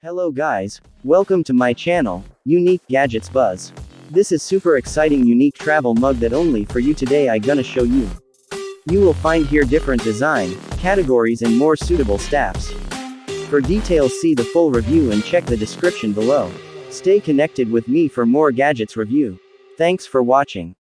Hello guys, welcome to my channel, Unique Gadgets Buzz. This is super exciting unique travel mug that only for you today I gonna show you. You will find here different design, categories and more suitable staffs. For details see the full review and check the description below. Stay connected with me for more gadgets review. Thanks for watching.